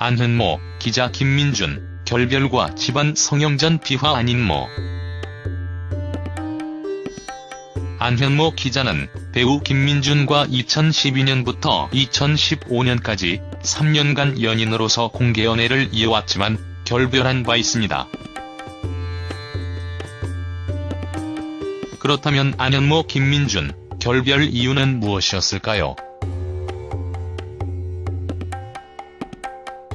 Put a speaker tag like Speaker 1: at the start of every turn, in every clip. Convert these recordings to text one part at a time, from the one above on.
Speaker 1: 안현모, 기자 김민준, 결별과 집안 성형전 비화 안인모 안현모 기자는 배우 김민준과 2012년부터 2015년까지 3년간 연인으로서 공개 연애를 이어왔지만 결별한 바 있습니다. 그렇다면 안현모 김민준, 결별 이유는 무엇이었을까요?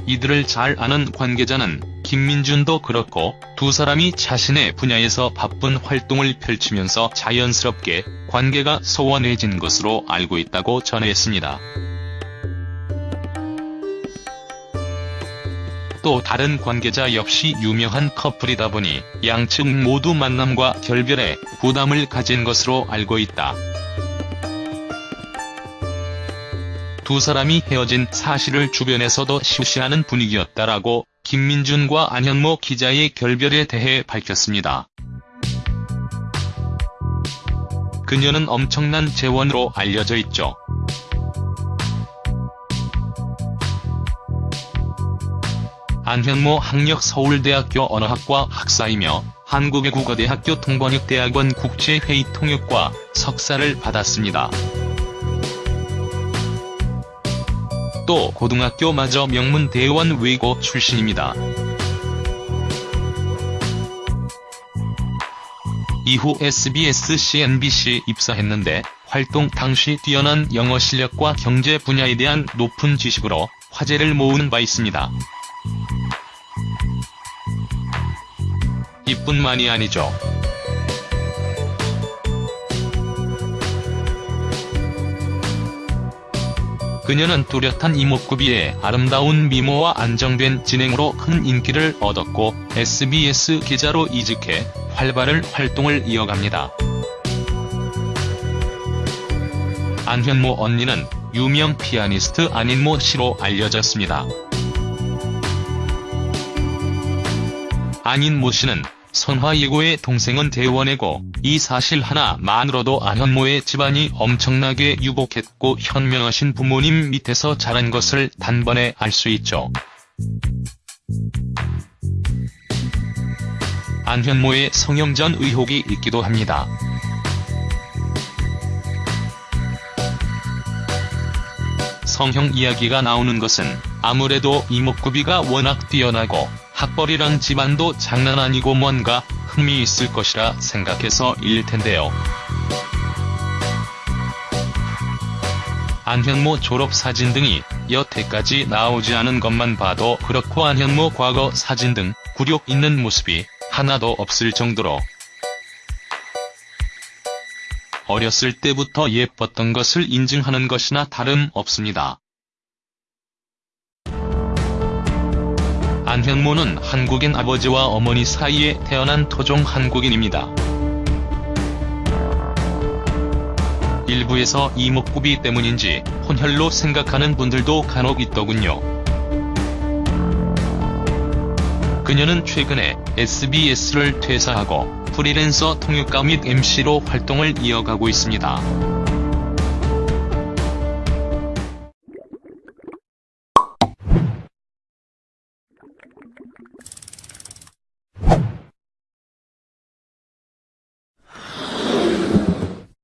Speaker 1: 이들을 잘 아는 관계자는 김민준도 그렇고 두 사람이 자신의 분야에서 바쁜 활동을 펼치면서 자연스럽게 관계가 소원해진 것으로 알고 있다고 전했습니다. 또 다른 관계자 역시 유명한 커플이다 보니 양측 모두 만남과 결별에 부담을 가진 것으로 알고 있다. 두 사람이 헤어진 사실을 주변에서도 시시하는 분위기였다라고 김민준과 안현모 기자의 결별에 대해 밝혔습니다. 그녀는 엄청난 재원으로 알려져 있죠. 안현모 학력 서울대학교 언어학과 학사이며 한국외국어대학교 통번역대학원 국제회의 통역과 석사를 받았습니다. 또 고등학교마저 명문대원 외고 출신입니다. 이후 SBS CNBC 입사했는데 활동 당시 뛰어난 영어 실력과 경제 분야에 대한 높은 지식으로 화제를 모으는 바 있습니다. 이뿐만이 아니죠. 그녀는 뚜렷한 이목구비에 아름다운 미모와 안정된 진행으로 큰 인기를 얻었고 SBS 기자로 이직해 활발한 활동을 이어갑니다. 안현모 언니는 유명 피아니스트 안인모 씨로 알려졌습니다. 안인모 씨는 선화예고의 동생은 대원이고 이 사실 하나만으로도 안현모의 집안이 엄청나게 유복했고 현명하신 부모님 밑에서 자란 것을 단번에 알 수 있죠. 안현모의 성형전 의혹이 있기도 합니다. 성형 이야기가 나오는 것은 아무래도 이목구비가 워낙 뛰어나고 학벌이랑 집안도 장난 아니고 뭔가 흠이 있을 것이라 생각해서 일 텐데요. 안현모 졸업사진 등이 여태까지 나오지 않은 것만 봐도 그렇고 안현모 과거 사진 등 굴욕 있는 모습이 하나도 없을 정도로 어렸을 때부터 예뻤던 것을 인증하는 것이나 다름없습니다. 안현모는 한국인 아버지와 어머니 사이에 태어난 토종 한국인입니다. 일부에서 이목구비 때문인지 혼혈로 생각하는 분들도 간혹 있더군요. 그녀는 최근에 SBS를 퇴사하고 프리랜서 통역가 및 MC로 활동을 이어가고 있습니다.